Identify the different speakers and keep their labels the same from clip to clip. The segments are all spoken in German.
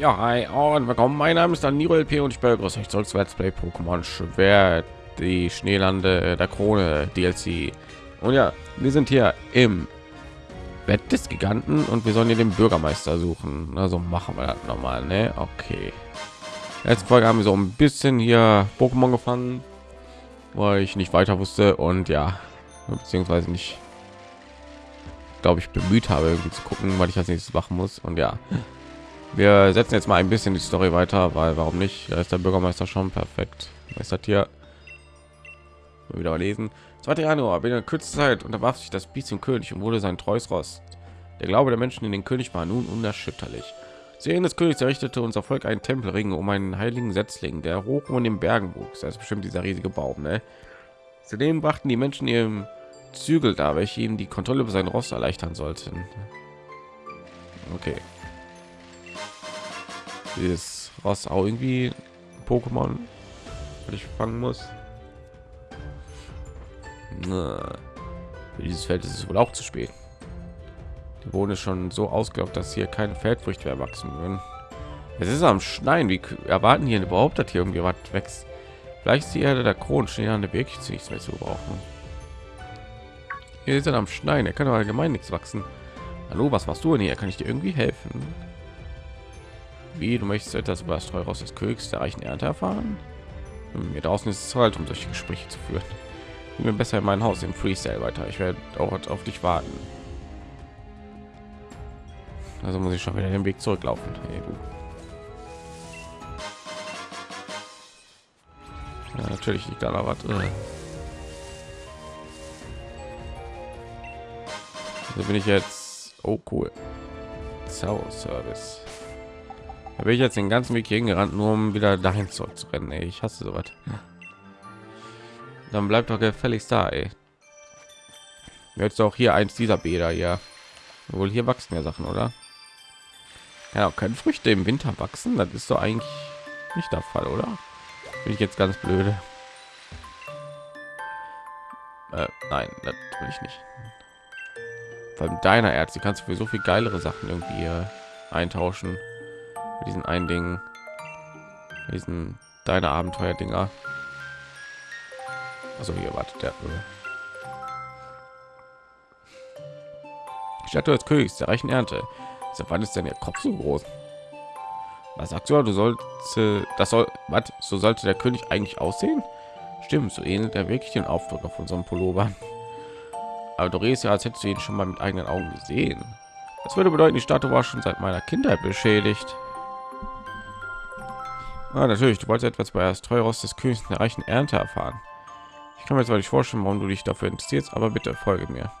Speaker 1: Ja, hi und willkommen. Mein Name ist Daniro LP und ich begrüße euch zurück zu Let's Play Pokémon Schwert, die Schneelande der Krone DLC. Und ja, wir sind hier im Bett des Giganten und wir sollen hier den Bürgermeister suchen. Also machen wir das nochmal, ne? Okay. Letzte Folge haben wir so ein bisschen hier Pokémon gefangen, weil ich nicht weiter wusste und ja, beziehungsweise nicht, glaube ich, bemüht habe, irgendwie zu gucken, weil ich als nächstes machen muss. Und ja, wir setzen jetzt mal ein bisschen die Story weiter, weil warum nicht? Da ist der Bürgermeister schon perfekt. Das hier? Wieder lesen. 2. Januar, binnen kürzester Zeit unterwarf sich das im König und wurde sein treues Rost. Der Glaube der Menschen in den König war nun unerschütterlich. Sehen des Königs errichtete unser Volk einen Tempelring um einen heiligen Setzling, der hoch um den Bergen wuchs. Das ist bestimmt dieser riesige Baum, ne? Zudem brachten die Menschen ihrem Zügel da, welche ihm die Kontrolle über sein Rost erleichtern sollten. Okay. Dieses Ross auch irgendwie Pokémon, weil ich fangen muss. Na, für dieses Feld ist es wohl auch zu spät. Die ist schon so ausgelaugt, dass hier keine Feldfrüchte mehr wachsen würden. Es ist am Schneien. Wie erwarten hier überhaupt, dass hier irgendwie was wächst? Vielleicht ist die Erde der Kronenschneelande wirklich zu nichts mehr zu brauchen. Hier ist er am Schneien. Er kann allgemein nichts wachsen. Hallo, was machst du denn hier? Kann ich dir irgendwie helfen? Wie du möchtest etwas über das Teuraus des Königs der reichen Ernte erfahren? Hm, Mir draußen ist es halt, um solche Gespräche zu führen. Ich bin besser in mein Haus im Freestyle weiter. Ich werde auch auf dich warten. Also muss ich schon wieder den Weg zurücklaufen. Hey. Ja, natürlich liegt da noch was. Äh. Also bin ich jetzt. Oh cool. Zauber-Service. Da bin ich jetzt den ganzen Weg hier gerannt, nur um wieder dahin zurückzurennen. Ey, ich hasse sowas. Dann bleibt doch gefälligst da, ey. Jetzt auch hier eins dieser Bäder, ja. Wohl hier wachsen ja Sachen, oder? Ja, können Früchte im Winter wachsen? Das ist doch eigentlich nicht der Fall, oder? Bin ich jetzt ganz blöde? Äh, nein, das will ich nicht. Beim deiner Erz, die kannst du für so viel geilere Sachen irgendwie äh, eintauschen. Mit diesen einen Ding, diesen deine Abenteuer-Dinger. Also hier wartet der. Statue des Königs der reichen Ernte. Seit wann ist denn der Kopf so groß? Was sagst du? Du sollst, das soll, was? So sollte der König eigentlich aussehen? Stimmt, so ähnelt er wirklich den Aufdruck auf unserem Pullover. Aber du redest ja, als hättest du ihn schon mal mit eigenen Augen gesehen. Das würde bedeuten, die Statue war schon seit meiner Kindheit beschädigt. Ah, natürlich, du wolltest etwas bei das Treuros des Königs der reichen Ernte erfahren. Ich kann mir zwar nicht vorstellen, warum du dich dafür interessierst, aber bitte folge mir.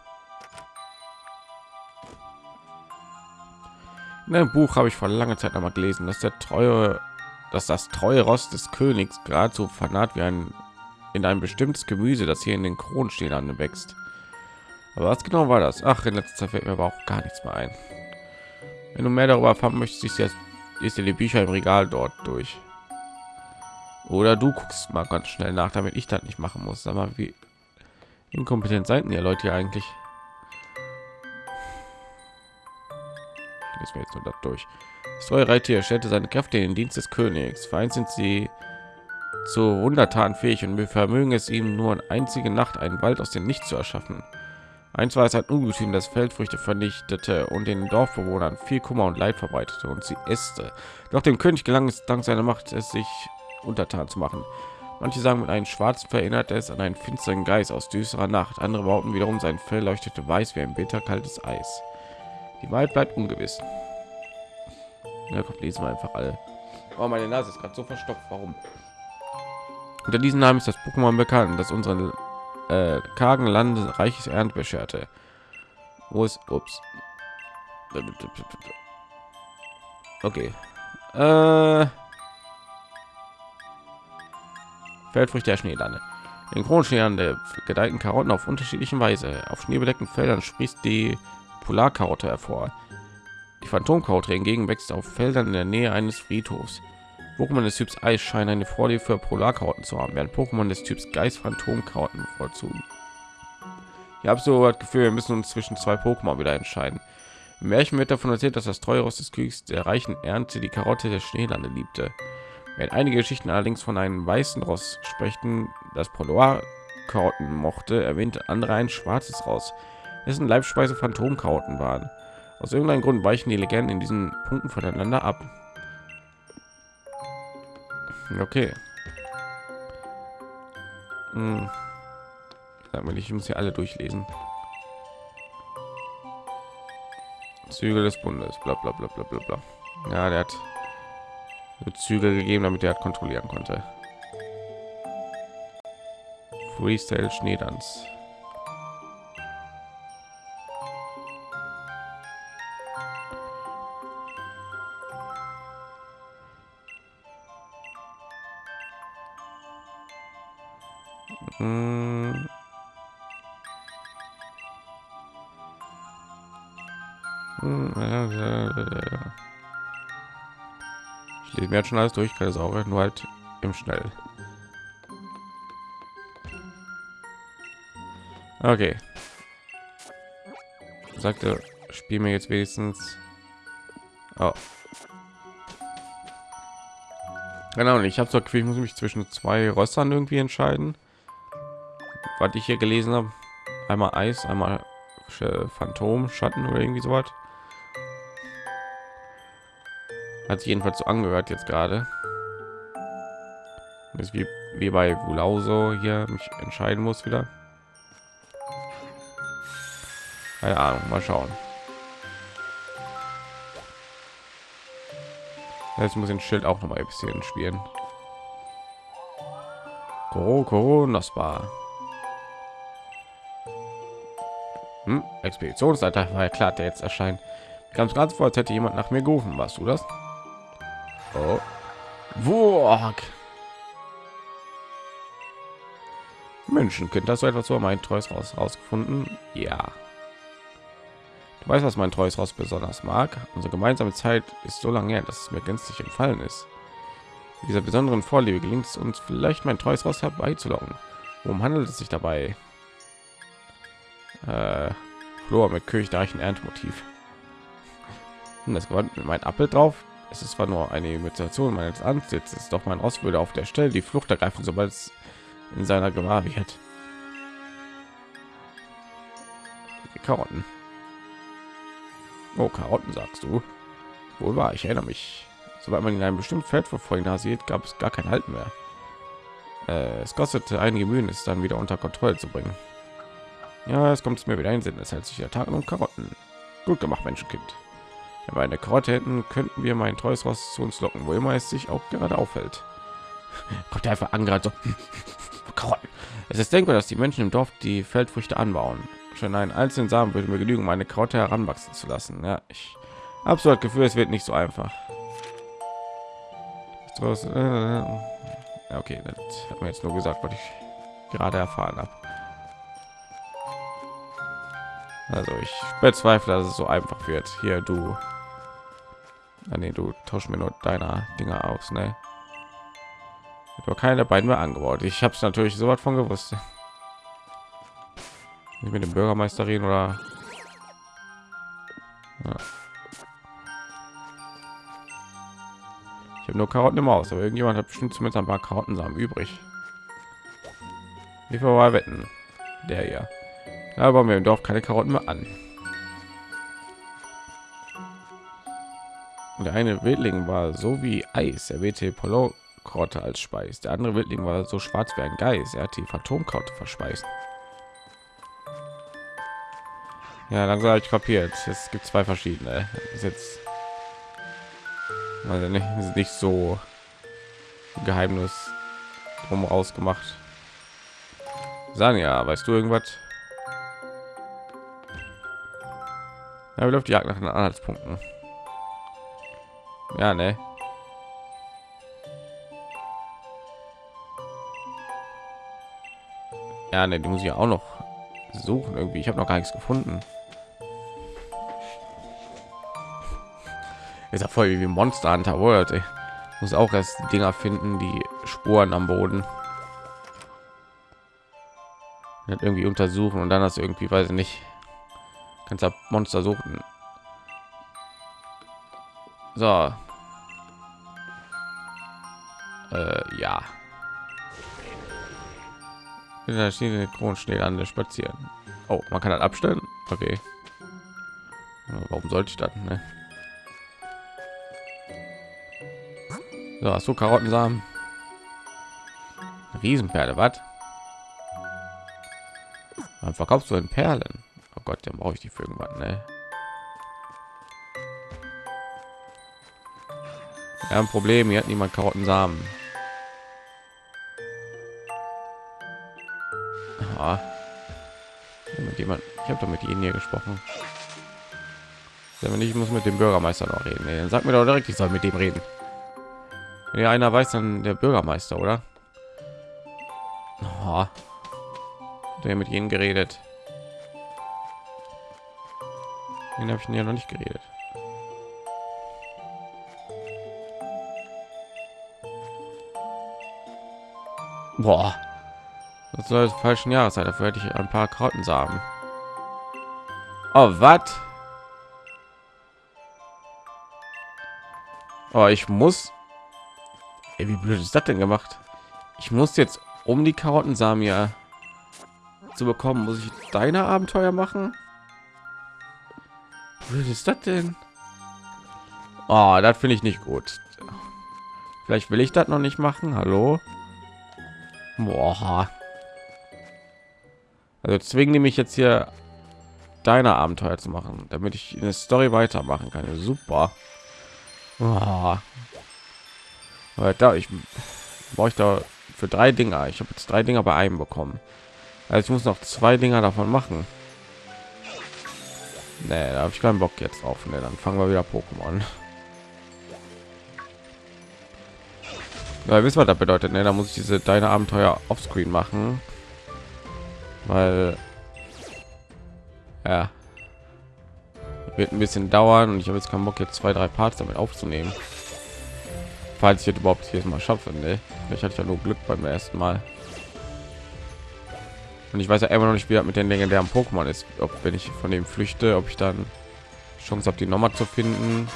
Speaker 1: In einem Buch habe ich vor langer Zeit einmal gelesen, dass der treue, dass das treue Rost des Königs geradezu fanat wie ein in ein bestimmtes Gemüse, das hier in den Kronenstehern wächst. Aber was genau war das? Ach, in letzter Zeit fällt mir aber auch gar nichts mehr ein. Wenn du mehr darüber erfahren möchtest, ist dir die Bücher im Regal dort durch. Oder du guckst mal ganz schnell nach, damit ich das nicht machen muss. Aber wie inkompetent seid ihr Leute hier eigentlich? ist mir jetzt nur das durch. Das treue Reittier stellte seine Kräfte in den Dienst des Königs. Vereint sind sie zu Wundertaten fähig und wir vermögen es ihm nur eine einzige Nacht einen Wald aus dem Nichts zu erschaffen. Eins war es ein Ungetüm, das Feldfrüchte vernichtete und den Dorfbewohnern viel Kummer und Leid verbreitete und sie äste. Doch dem König gelang es dank seiner Macht, es sich untertan zu machen. Manche sagen, mit einem schwarzen verinnert es an einen finsteren Geist aus düsterer Nacht. Andere behaupten wiederum, sein Fell leuchtete weiß wie ein bitterkaltes Eis. Die Wahrheit bleibt ungewiss. Ja, komm, lesen wir einfach alle. Oh, meine Nase ist gerade so verstopft. Warum? Unter diesem Namen ist das Pokémon bekannt, das unseren äh, kargen Lande reiches Ernt bescherte. Wo ist? Ups. Okay. Äh, Feldfrüchte der Schneelande. In Kronenschneelande gedeihten Karotten auf unterschiedliche Weise. Auf schneebedeckten Feldern sprießt die Polarkarotte hervor. Die Phantomkarotte hingegen wächst auf Feldern in der Nähe eines Friedhofs. Pokémon des Typs Eis scheinen eine Vorliebe für Polarkarotten zu haben, während Pokémon des Typs Geist Phantomkarotten bevorzugen. Ich habe so das Gefühl, wir müssen uns zwischen zwei Pokémon wieder entscheiden. Im Märchen wird davon erzählt, dass das Treueros des Königs der reichen Ernte die Karotte der Schneelande liebte. Wenn einige Geschichten allerdings von einem weißen Ross sprechen, das Poloir Karotten mochte, erwähnte andere ein schwarzes Ross, dessen Leibspeise Phantomkarotten waren. Aus irgendeinem Grund weichen die Legenden in diesen Punkten voneinander ab. Okay. Hm. Sag mal, ich muss hier alle durchlesen. Züge des Bundes, bla bla bla bla bla bla. Ja, der hat Züge gegeben, damit er kontrollieren konnte. Freestyle Schneedanz. Hm. Lese mir jetzt schon alles durch, keine Sorge, nur halt im Schnell. Okay. Sagte, spiel mir jetzt wenigstens. Oh. Genau, ich habe so ich muss mich zwischen zwei Rössern irgendwie entscheiden. Was ich hier gelesen habe, einmal Eis, einmal Phantom, Schatten oder irgendwie so was. Hat sich jedenfalls so angehört jetzt gerade. Ist wie, wie bei Wulauso hier mich entscheiden muss wieder. Keine Ahnung, mal schauen. Jetzt muss den Schild auch noch mal ein bisschen spielen. Coronospa. Hm, Expeditionsleiter war ja klar, der jetzt erscheint. Ganz ganz vor, als hätte jemand nach mir gerufen. Warst du das? Oh. Wurg. Menschenkind, das so etwas so mein Treus raus rausgefunden? Ja. Du weißt, was mein Treus raus besonders mag. Unsere gemeinsame Zeit ist so lange her, dass es mir gänzlich entfallen ist. Dieser besonderen Vorliebe gelingt es uns vielleicht mein Treus raus herbeizulocken. Worum handelt es sich dabei? Äh, Flor mit kirchreichen Erntemotiv. Und das Gewand mit mein Apfel drauf. Es ist zwar nur eine Imitation meines Ansitzes, doch mein Ross würde auf der Stelle die Flucht ergreifen, sobald es in seiner Gewahr wird. Die Karotten. Oh, Karotten sagst du? Wohl war, ich erinnere mich. Sobald man in einem bestimmten Feld verfolgen sieht, gab es gar kein Halt mehr. Äh, es kostete einige Mühen, es dann wieder unter Kontrolle zu bringen. Ja, es kommt mir wieder ein Sinn. Es hält sich der Tag um Karotten. Gut gemacht, Menschenkind. Wenn wir eine Karotte hätten, könnten wir mein treues Ross zu uns locken, wo immer es sich auch gerade aufhält. Kommt einfach an gerade so. Karotten. Es ist denkbar, dass die Menschen im Dorf die Feldfrüchte anbauen. Schon einen einzelnen Samen würde mir genügen, meine Karotte heranwachsen zu lassen. Ja, ich habe so das Gefühl, es wird nicht so einfach. Äh, okay, das hat mir jetzt nur gesagt, was ich gerade erfahren habe. Also ich bezweifle, dass es so einfach wird. Hier du. Ah, nee, du tausch mir nur deiner Dinger aus, ne? Nur keine der beiden mehr angebaut. Ich habe es natürlich so was von gewusst. Nicht mit dem Bürgermeister reden oder ja. Ich habe nur Karotten im Haus, aber irgendjemand hat bestimmt zumindest ein paar Karottensamen übrig. Wie mal wetten? Der hier. Aber wir im Dorf keine Karotten mehr an. Und der eine Wildling war so wie Eis, er wählte Polo Karotte als Speis. Der andere Wildling war so schwarz wie ein Geist, er hat die Phantomkarotte verspeist. Ja, langsam habe ich kapiert. Es gibt zwei verschiedene. ist jetzt also nicht, ist nicht so Geheimnis drum rausgemacht. Sanja, weißt du irgendwas? Ja, wie läuft die Jagd nach den Anhaltspunkten? Ja, ne? Ja, ne, die muss ich auch noch suchen irgendwie. Ich habe noch gar nichts gefunden. Ist ja voll wie Monster Hunter World. Ey. Muss auch erst Dinger finden, die Spuren am Boden. irgendwie untersuchen und dann hast du irgendwie, weiß ich nicht, kannst du Monster suchen. So. Äh, ja. In der Schiene Kronschneelande spazieren. Oh, man kann das abstellen. Okay. Warum sollte ich das? Ne? So, hast du Karottensamen? Riesenperle, was? Dann verkaufst du in Perlen. Oh Gott, dann brauche ich die für irgendwann, ne? Ja, ein Problem, hier hat niemand Karottensamen. Ah. Mit jemand, ich habe doch mit ihnen hier gesprochen. Wenn ich muss mit dem Bürgermeister noch reden. Nee, dann sag mir doch direkt, ich soll mit dem reden. Wenn ja einer weiß, dann der Bürgermeister, oder? Oh. Der mit ihnen geredet. Den habe ich ja noch nicht geredet. Boah. Das soll falschen Jahreszeit. Dafür hätte ich ein paar Karten sagen. Oh, was? Oh, ich muss. Ey, wie blöd ist das denn gemacht? Ich muss jetzt um die Karottensamen ja zu bekommen, muss ich deine Abenteuer machen? Wie ist das denn? Oh, das finde ich nicht gut. Vielleicht will ich das noch nicht machen. Hallo? Boah. Also zwingen die mich jetzt hier deine Abenteuer zu machen, damit ich eine Story weitermachen kann. Super. Oh. Da ich brauche ich da für drei Dinger. Ich habe jetzt drei Dinger bei einem bekommen. Also ich muss noch zwei Dinger davon machen. Nee, da habe ich keinen Bock jetzt auf. Nee, dann fangen wir wieder Pokémon. Ja, wissen was das bedeutet. Ne, da muss ich diese deine Abenteuer offscreen machen, weil ja wird ein bisschen dauern und ich habe jetzt keinen Bock jetzt zwei drei Parts damit aufzunehmen, falls ich jetzt überhaupt hier mal schaffe. Ne? Vielleicht hatte ich ja nur Glück beim ersten Mal. Und ich weiß ja immer noch nicht, wie mit den legendären Pokémon ist, ob wenn ich von dem flüchte, ob ich dann Chance habe, die nochmal zu finden.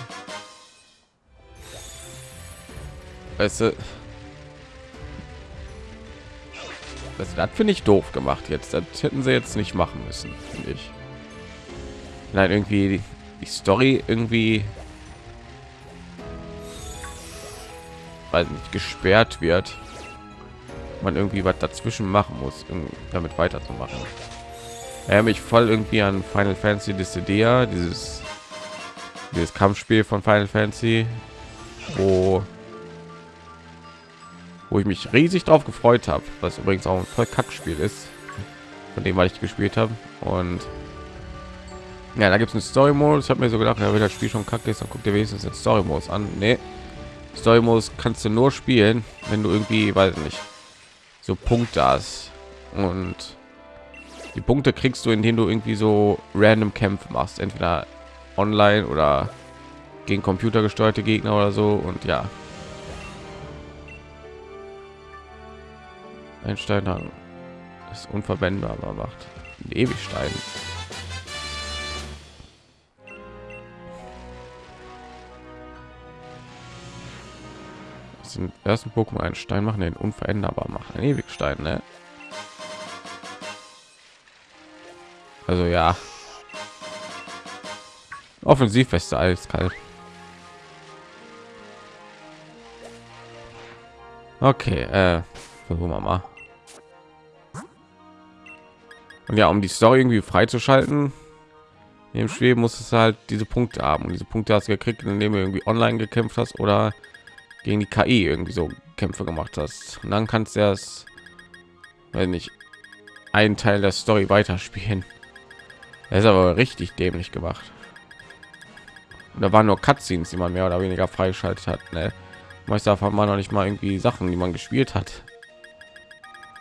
Speaker 1: Weißt du, das, das finde ich doof gemacht jetzt. Das hätten sie jetzt nicht machen müssen, finde ich. Nein, irgendwie die, Story irgendwie weil nicht gesperrt wird man irgendwie was dazwischen machen muss um damit weiterzumachen er mich voll irgendwie an final fantasy Dissidia, dieses dieses kampfspiel von final fantasy wo wo ich mich riesig drauf gefreut habe was übrigens auch ein voll kackspiel ist von dem was ich gespielt habe und ja da gibt es einen story modus ich habe mir so gedacht ja, wenn das spiel schon kacke ist dann guckt ihr wenigstens den story modus an. Nee. story modus kannst du nur spielen wenn du irgendwie weiß nicht so punkte hast. Und die punkte kriegst du indem du irgendwie so random kämpfe machst. Entweder online oder gegen computergesteuerte gegner oder so. Und ja ein stein ist unverwendbar macht ewig stein den ersten Pokémon einen Stein machen, den unveränderbar machen. Ein Ewigstein, ne? Also ja. Offensiv feste eiskalt. Okay, äh, versuchen wir mal. Und ja, um die Story irgendwie freizuschalten, im Spiel muss es halt diese Punkte haben. Und diese Punkte hast du gekriegt, indem du irgendwie online gekämpft hast oder gegen die KI irgendwie so Kämpfe gemacht hast. Und dann kannst du erst, wenn nicht einen Teil der Story weiterspielen. Er ist aber richtig dämlich gemacht. Und da waren nur Cutscenes, die man mehr oder weniger freischaltet hat. Ne? Meist davon man noch nicht mal irgendwie Sachen, die man gespielt hat.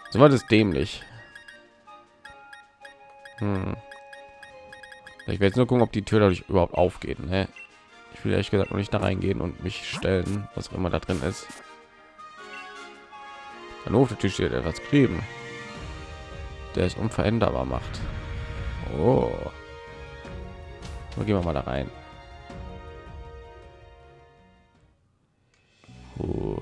Speaker 1: So war das dämlich. Hm. Ich werde jetzt nur gucken, ob die Tür dadurch überhaupt aufgeht. Ne? Ich will ehrlich gesagt noch nicht da reingehen und mich stellen, was auch immer da drin ist. Dann auf der Tür steht etwas geschrieben, der es unveränderbar macht. Oh. Dann gehen wir mal da rein. Oh.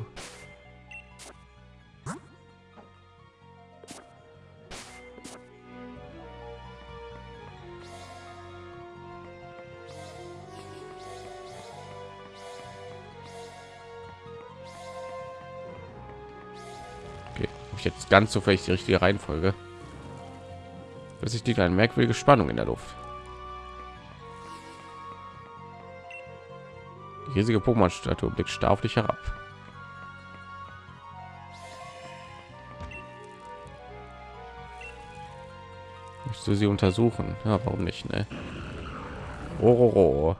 Speaker 1: Ich jetzt ganz zufällig die richtige Reihenfolge. Plötzlich liegt eine merkwürdige Spannung in der Luft. Die riesige Pokémon-Statue blickt starr auf dich herab. Möchtest du sie untersuchen? Ja, warum nicht, ne? Oh,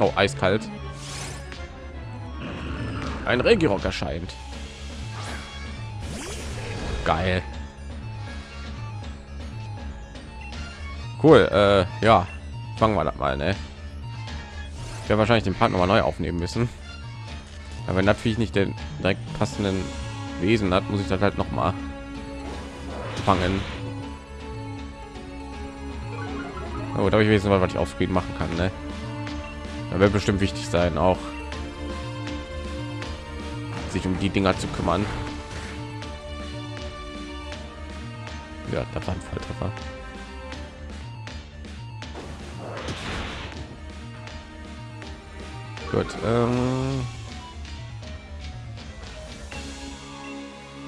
Speaker 1: oh eiskalt. Ein Regirock erscheint. Geil. Cool. Äh, ja, fangen wir das mal, ne? Ich werde wahrscheinlich den Part noch mal neu aufnehmen müssen. Aber wenn natürlich nicht den direkt passenden Wesen hat, muss ich das halt noch mal fangen. Oh, da habe ich wissen, was ich auf Screen machen kann, ne? Da wird bestimmt wichtig sein, auch sich um die Dinger zu kümmern. Ja, da war ein Volltreffer. Gut. Ähm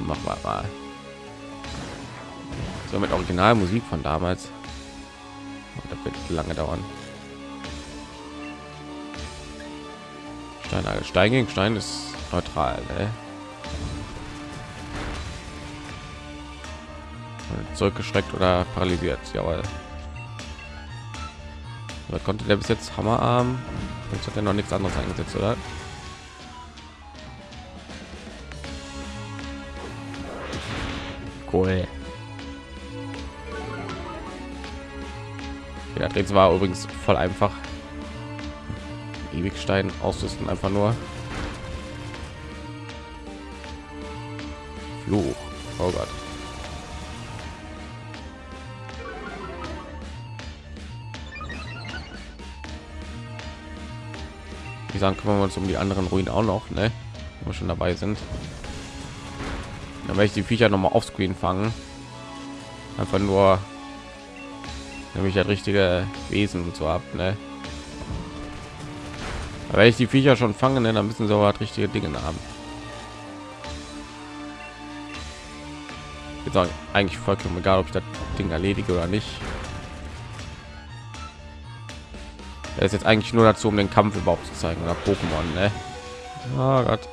Speaker 1: Machen wir mal. So mit Originalmusik von damals. Das wird lange dauern. Stein, Stein gegen Stein ist neutral. Ne? Zurückgeschreckt oder paralysiert. Jawohl. Da konnte der bis jetzt Hammerarm. Jetzt hat er noch nichts anderes eingesetzt, oder? Cool. Ja, jetzt war übrigens voll einfach. Ewigstein ausrüsten einfach nur. Fluch. Oh Gott. Wie sagen, kümmern wir uns um die anderen Ruinen auch noch, ne? Wenn wir schon dabei sind. Dann werde ich die Viecher noch mal auf Screen fangen. Einfach nur, nämlich das richtige Wesen und so ab, ne? Aber wenn ich die Viecher schon fangen, ne, dann müssen sie aber richtige Dinge haben. Ich sagen, eigentlich vollkommen egal, ob ich das Ding erledige oder nicht. Er ist jetzt eigentlich nur dazu, um den Kampf überhaupt zu zeigen oder Pokémon, ne? Oh Gott.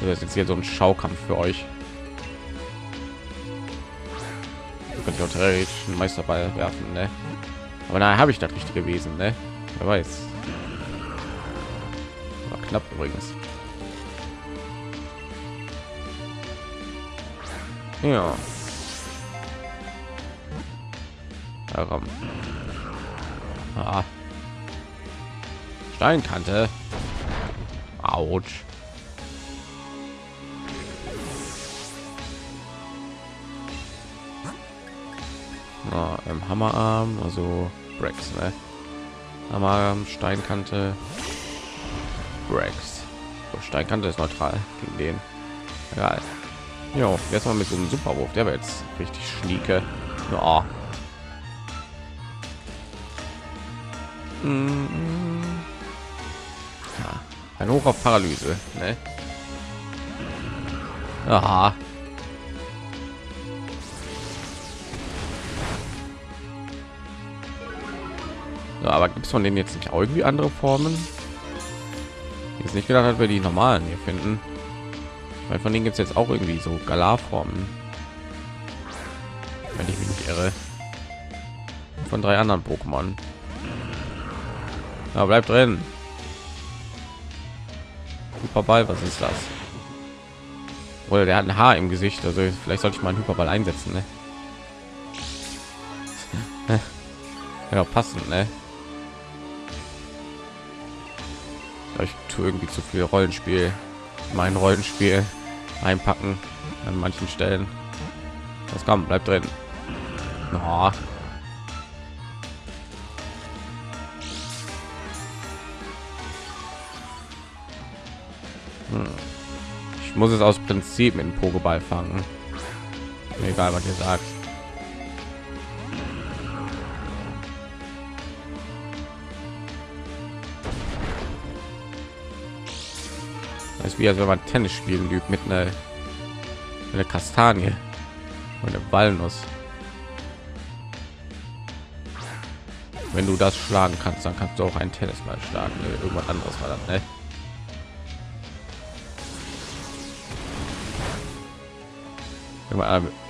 Speaker 1: Das ist jetzt hier so ein Schaukampf für euch. Auch theoretisch einen Meisterball werfen, ne? Aber da habe ich das richtige gewesen, ne? Wer weiß. War knapp übrigens. Ja. komm. Ah. Steinkante. Autsch. Ah, im Hammerarm, also Brex, ne? Hammerarm, Steinkante, Brex. So, Steinkante ist neutral gegen den. Egal. Ja, jetzt mal mit so einem Superwurf, der wird jetzt richtig schnieke. Ja. Ja. Ein Hoch auf Paralyse, ne? Aha. Ja, aber gibt es von denen jetzt nicht auch irgendwie andere Formen? Ist nicht gedacht, dass wir die normalen hier finden. Weil von denen gibt es jetzt auch irgendwie so Galar-Formen. Wenn ich mich nicht irre. Von drei anderen Pokémon. Ja, bleibt drin. Hyperball, was ist das? Oder der hat ein Haar im Gesicht, also vielleicht sollte ich mal einen Hyperball einsetzen, ne? ja, passend, ne? Ich tue irgendwie zu viel Rollenspiel mein Rollenspiel einpacken an manchen Stellen. Das kommt, bleibt drin. Oh. Ich muss es aus Prinzip mit dem Pokéball fangen. Egal, was ihr sagt. Das ist wie als wenn man Tennis spielen übt mit einer, einer Kastanie und eine Walnuss. Wenn du das schlagen kannst, dann kannst du auch ein Tennisball schlagen. Ne? Irgendwas anderes war das, ne?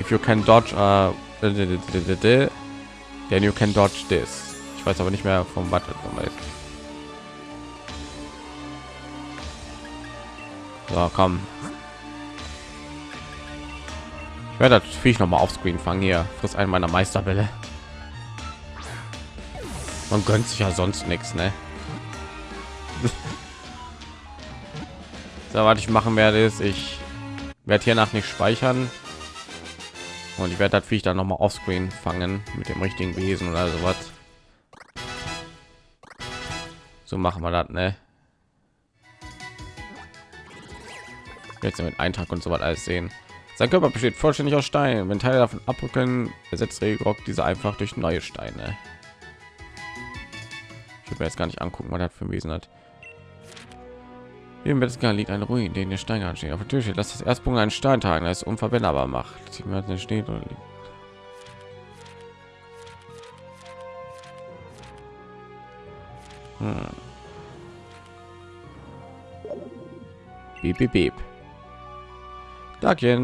Speaker 1: If you can dodge, uh, then you can dodge this. Ich weiß aber nicht mehr vom was. So, komm. Ich werde das Viech noch mal auf Screen fangen hier. Friss einen meiner Meisterbälle. Man gönnt sich ja sonst nichts, ne? so, was ich machen werde, ist, ich werde hier nach nicht speichern und ich werde das Viech dann noch mal auf Screen fangen mit dem richtigen Wesen oder sowas. So machen wir das, ne? Jetzt mit Eintrag und so was alles sehen. Sein Körper besteht vollständig aus Stein. Wenn Teile davon abrücken, ersetzt Regrock diese einfach durch neue Steine. Ich will mir jetzt gar nicht angucken, was das für ein Wesen hat. Im Wettesgar liegt ein Ruin, den der Stein ansteht. Auf der Tür steht, dass das Erstpunkt einen Stein tragen, das unverwendbar macht. Sie steht und liegt. Hm. Beep, beep,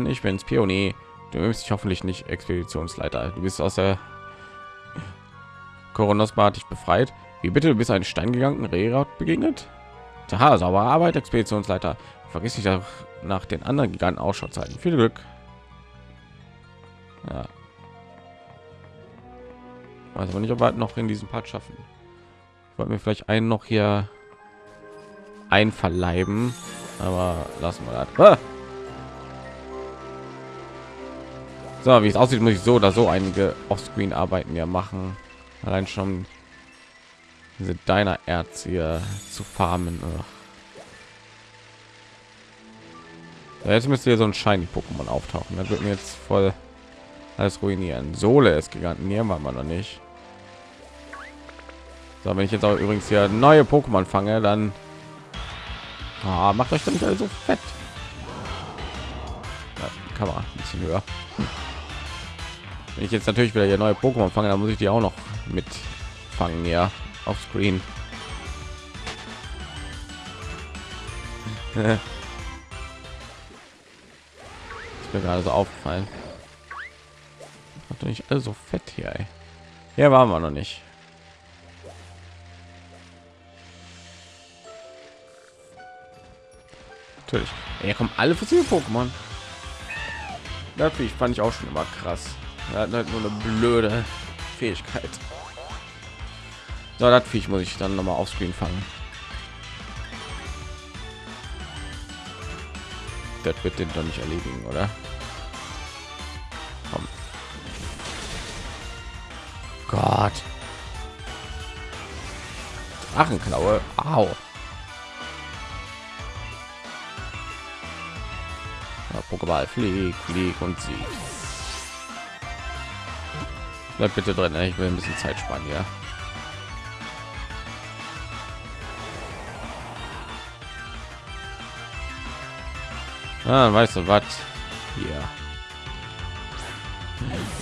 Speaker 1: ich bin's, Pionier. Du bist dich hoffentlich nicht Expeditionsleiter. Du bist aus der Koronosbar dich befreit. Wie bitte, du bist ein Stein gegangen, Rerat begegnet? Aha, sauber Arbeit, Expeditionsleiter. Vergiss nicht nach den anderen Giganten Ausschau zeigen. Viel Glück. Ja. Weiß aber nicht, ob wir noch in diesem Part schaffen. Ich wollte mir vielleicht einen noch hier einverleiben, aber lassen wir das. Ah! So, wie es aussieht, muss ich so oder so einige Offscreen-Arbeiten ja machen. Allein schon diese deiner Erz hier zu farmen. Ja, jetzt müsste hier so ein shiny Pokémon auftauchen. Das wird mir jetzt voll alles ruinieren. Sohle ist Giganten hier war man noch nicht. So, wenn ich jetzt auch übrigens hier neue Pokémon fange, dann ah, macht euch dann nicht so fett. Ja, Kamera ein bisschen höher. Wenn ich jetzt natürlich wieder hier neue Pokémon fange, dann muss ich die auch noch mit fangen, ja, auf Screen. ist mir gerade so aufgefallen. Hat nicht so fett hier. Ey. Hier waren wir noch nicht. Natürlich. Hier kommen alle fossile Pokémon. Natürlich fand ich auch schon immer krass. Er hat halt nur eine blöde Fähigkeit. So, das Viech muss ich dann noch mal auf Screen fangen. Das wird den doch nicht erledigen, oder? Komm. Gott. Drachenklaue. Au. Ja, Pokéball flieg, flieg und sieg. Bleib bitte drin, ich will ein bisschen Zeit sparen, ja. Ah, weißt du was? Hier.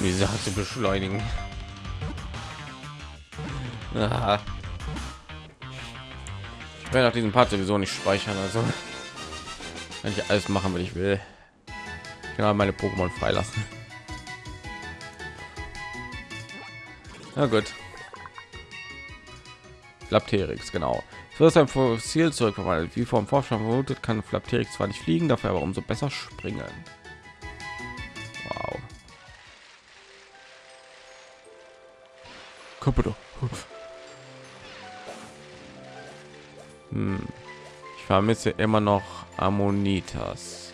Speaker 1: Die Sache beschleunigen. Aha. Ich werde auch diesen Part sowieso nicht speichern, also wenn ich alles machen, will ich will. Genau meine Pokémon freilassen. Na gut. Lapterix, genau. Für sein Fossil zurückverwandelt. Wie vom Forscher vermutet, kann Flapterix zwar nicht fliegen, dafür aber umso besser springen. Wow. Kaputt. Hm. Ich vermisse immer noch Ammonitas.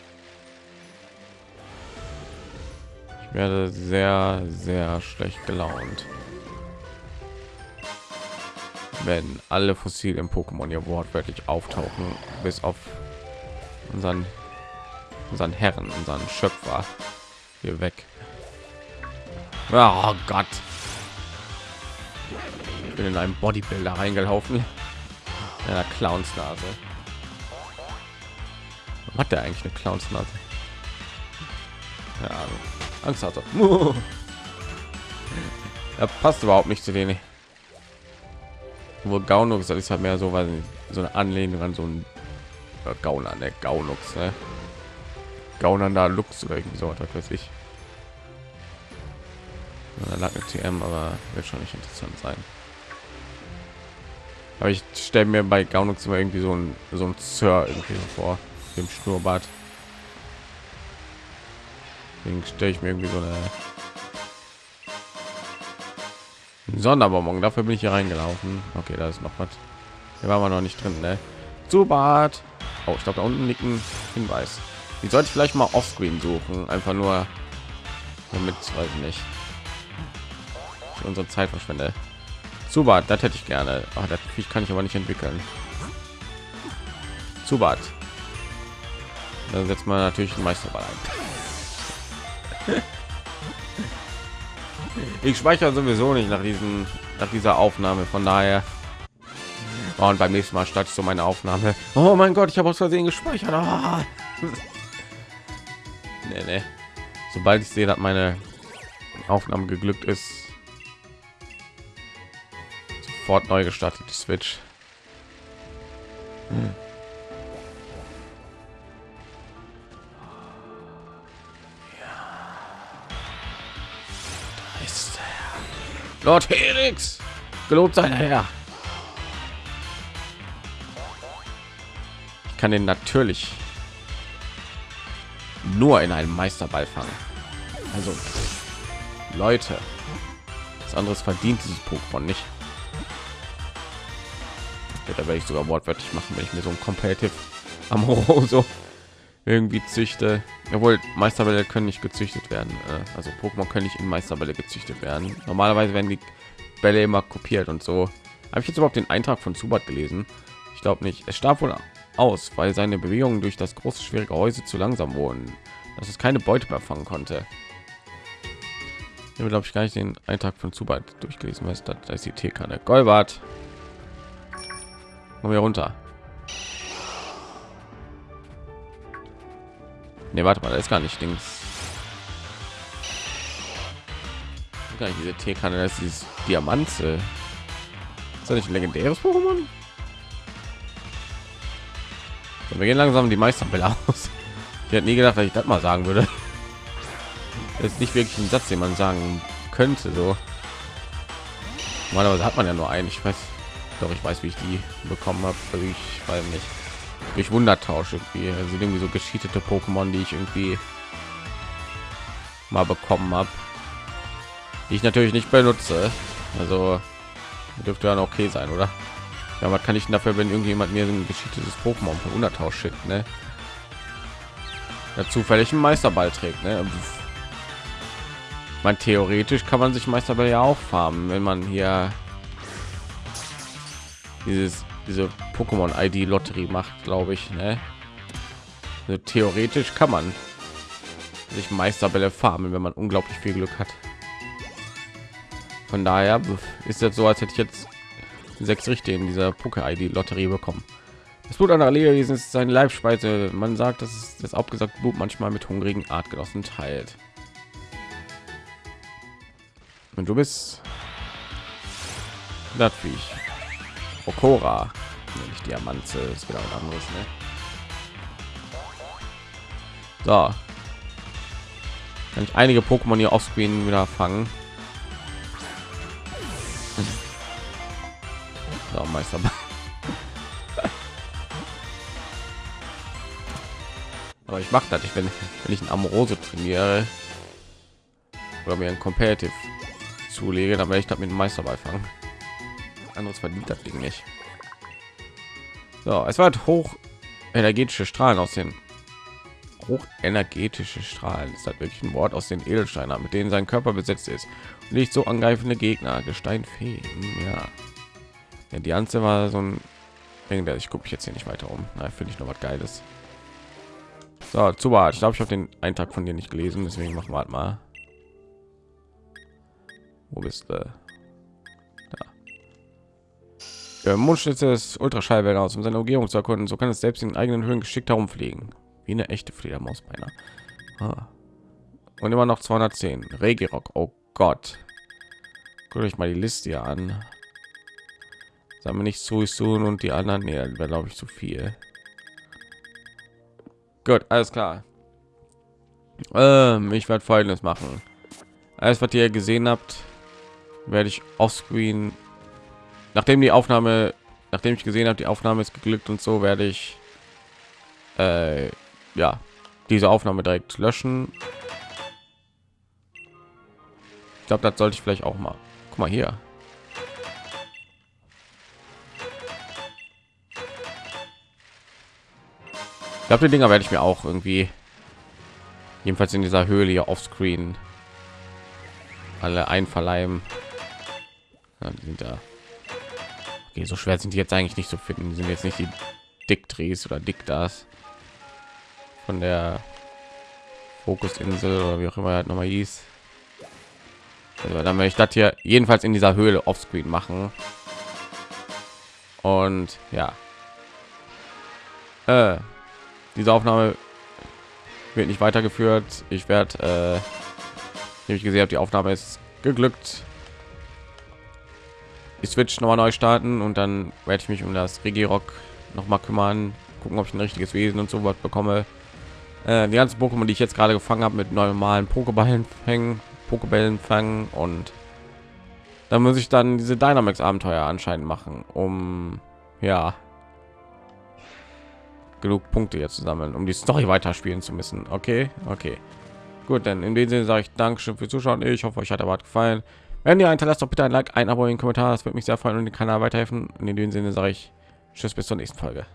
Speaker 1: Ich werde sehr, sehr schlecht gelaunt wenn alle Fossilien Pokémon ja wortwörtlich auftauchen, bis auf unseren unseren Herren, unseren Schöpfer hier weg. Oh Gott, ich bin in einem Bodybuilder reingelaufen, einer Clownsnase. Hat der eigentlich eine Clownsnase? Ja, Angst hatte. Er passt überhaupt nicht zu denen. Wo Gaunux ist halt mehr so, weil so eine Anlehnung an so ein äh, Gauner, ne Gaunux, ne? Gaunernder Lux oder irgendwie so, was weiß ich. Da lag eine TM, aber wird schon nicht interessant sein. Aber ich stelle mir bei Gaunux immer irgendwie so ein so ein Sir irgendwie vor, dem Schnurrbart. Deswegen stelle ich mir irgendwie so eine Sonderbonbon. Dafür bin ich hier reingelaufen. Okay, da ist noch was. Hier waren wir noch nicht drin, ne? Zubat. Oh, ich glaube, da unten liegt ein Hinweis. Die sollte ich vielleicht mal offscreen suchen. Einfach nur, damit, ich nicht, ich unsere Zeit verschwende. Zubat, das hätte ich gerne. Ach, das kann ich aber nicht entwickeln. Zubat. Dann setzt man natürlich einen Meisterball ein. ich speichere sowieso nicht nach diesen nach dieser Aufnahme. Von daher oh, und beim nächsten Mal statt so meine Aufnahme. Oh mein Gott, ich habe aus Versehen gespeichert. Oh. nee, nee. Sobald ich sehe, dass meine Aufnahme geglückt ist, sofort neu gestartet die Switch. Hm. Lord Helix, gelobt sei Herr. Ich kann den natürlich nur in einem Meisterball fangen. Also Leute, was anderes verdient dieses Pokémon nicht. Da werde ich sogar wortwörtlich machen, wenn ich mir so ein Competitive Amoroso irgendwie züchte. Obwohl Meisterbälle können nicht gezüchtet werden. Äh, also Pokémon können nicht in Meisterbälle gezüchtet werden. Normalerweise werden die Bälle immer kopiert und so. Habe ich jetzt überhaupt den Eintrag von Zubat gelesen? Ich glaube nicht. Es starb wohl aus, weil seine Bewegungen durch das große schwierige Häuser zu langsam wurden, dass es keine Beute mehr fangen konnte. Ich glaube ich gar nicht den Eintrag von Zubat durchgelesen, was das ist die T-Kanne. Golbart. Kommen wir runter. Ne, warte mal, da ist gar nicht Dings. Gar nicht diese T-Kanne, das ist dieses Diamante. Ist das nicht ein legendäres Pokémon? wir gehen langsam die Meisterbälle aus. Ich hätte nie gedacht, dass ich das mal sagen würde. Das ist nicht wirklich ein Satz, den man sagen könnte. So, normalerweise hat man ja nur einen. Ich weiß, doch ich weiß, wie ich die bekommen habe. Also ich weiß nicht durch Wundertausch irgendwie also irgendwie so geschiedete Pokémon, die ich irgendwie mal bekommen habe, die ich natürlich nicht benutze. Also dürfte dann okay sein, oder? Ja, was kann ich dafür, wenn irgendjemand mir ein geschiedetes Pokémon von Wundertausch schickt, ne? Ja, zufällig einen Meisterball trägt, ne? Man theoretisch kann man sich Meisterball ja auch farmen, wenn man hier dieses diese Pokémon ID Lotterie macht, glaube ich. Ne? Also theoretisch kann man sich Meisterbälle farmen, wenn man unglaublich viel Glück hat. Von daher ist das so, als hätte ich jetzt sechs Richtige in dieser Poké ID Lotterie bekommen. Das Blut einer Lebewesen ist seine Leibspeise. Man sagt, dass es das abgesagt Blut manchmal mit hungrigen Artgenossen teilt. Und du bist ich Okora, nicht Diamante, ist wieder ein anderes, ne? So. Kann ich einige Pokémon hier offscreen wieder fangen. So, Meister. Aber ich mache das, ich wenn, wenn ich ein Amorose trainiere oder mir ein Competitive zulege, dann werde ich das mit dem Meisterball fangen anderes verdient das Ding nicht. So, es war hoch energetische Strahlen aus den hochenergetische Strahlen ist das wirklich ein Wort aus den Edelsteinen, mit denen sein Körper besetzt ist und nicht so angreifende Gegner, Gesteinfeen, ja. ja die ganze war so ein Ding, der ich gucke jetzt hier nicht weiter um. Na, finde ich noch was Geiles. So, zu Ich glaube, ich habe den Eintrag von dir nicht gelesen, deswegen machen wir halt mal. Wo bist du? Der Mondschnitze ist Ultraschallwellen aus, um seine Umgebung zu erkunden. So kann es selbst in eigenen Höhen geschickt herumfliegen. wie eine echte Fledermaus beinahe. Ah. Und immer noch 210. Regirock. Oh Gott. Guckt euch mal die Liste hier an. Sagen wir nicht Suisun und die anderen. Nee, wäre glaube ich zu viel. Gut, alles klar. Ähm, ich werde folgendes machen. Alles, was ihr gesehen habt, werde ich offscreen, nachdem die Aufnahme, nachdem ich gesehen habe, die Aufnahme ist geglückt und so, werde ich äh, ja diese Aufnahme direkt löschen. Ich glaube, das sollte ich vielleicht auch mal. Guck mal hier. Ich glaube, die Dinger werde ich mir auch irgendwie jedenfalls in dieser Höhle hier offscreen alle einverleiben. Ja, die sind da. Okay, so schwer sind die jetzt eigentlich nicht zu finden. Sind jetzt nicht die Dickdrehs oder Dick das von der Fokusinsel oder wie auch immer halt noch mal hieß. Also dann werde ich das hier jedenfalls in dieser Höhle offscreen machen. Und ja, äh, diese Aufnahme wird nicht weitergeführt. Ich werde, äh, ich gesehen habe, die Aufnahme ist geglückt. Die Switch nochmal neu starten und dann werde ich mich um das Regirock noch mal kümmern, gucken, ob ich ein richtiges Wesen und so was bekomme. Äh, die ganzen Pokémon, die ich jetzt gerade gefangen habe, mit normalen Pokeballen hängen, Pokebällen fangen und dann muss ich dann diese Dynamax Abenteuer anscheinend machen, um ja genug Punkte jetzt zusammen, um die Story weiterspielen zu müssen. Okay, okay. Gut, dann in dem Sinne sage ich Dankeschön für Zuschauen. Ich hoffe, euch hat aber gefallen. Wenn ihr hinterlasst, doch bitte ein Like, ein Abo, einen Kommentar. Das würde mich sehr freuen und den Kanal weiterhelfen. Und in dem Sinne sage ich Tschüss, bis zur nächsten Folge.